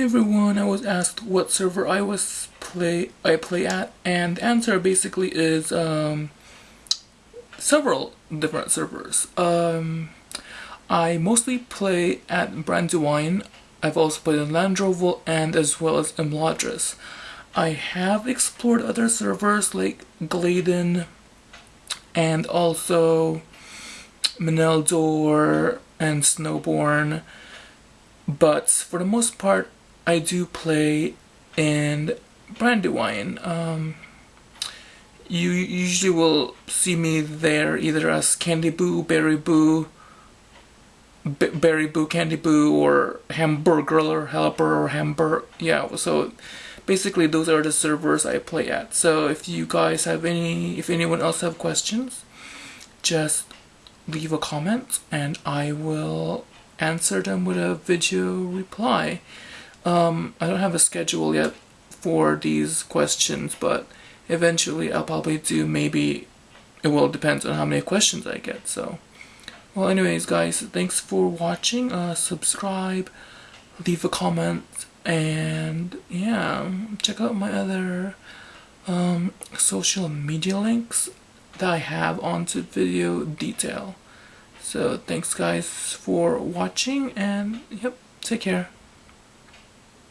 Everyone, I was asked what server I was play I play at, and the answer basically is um, several different servers. Um, I mostly play at Brandywine. I've also played in Landroval and as well as Imladris. I have explored other servers like Gladden and also Meneldor and Snowbourn but for the most part I do play in Brandywine. Um, you usually will see me there either as Candy Boo, Berry Boo, B Berry Boo, Candy Boo, or Hamburger Helper or Hamburg. Yeah, so basically those are the servers I play at. So if you guys have any, if anyone else have questions, just leave a comment and I will answer them with a video reply. Um, I don't have a schedule yet for these questions, but eventually I'll probably do maybe, it will depend on how many questions I get, so. Well anyways guys, thanks for watching, uh, subscribe, leave a comment, and yeah, check out my other um, social media links that I have onto video detail. So thanks guys for watching and yep, take care.